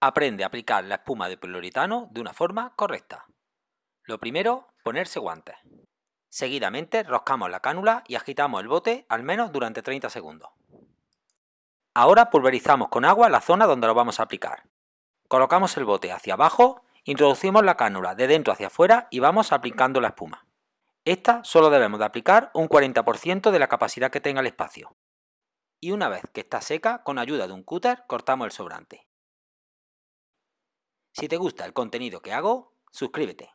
Aprende a aplicar la espuma de poliuretano de una forma correcta. Lo primero, ponerse guantes. Seguidamente roscamos la cánula y agitamos el bote al menos durante 30 segundos. Ahora pulverizamos con agua la zona donde lo vamos a aplicar. Colocamos el bote hacia abajo, introducimos la cánula de dentro hacia afuera y vamos aplicando la espuma. Esta solo debemos de aplicar un 40% de la capacidad que tenga el espacio. Y una vez que está seca, con ayuda de un cúter cortamos el sobrante. Si te gusta el contenido que hago, suscríbete.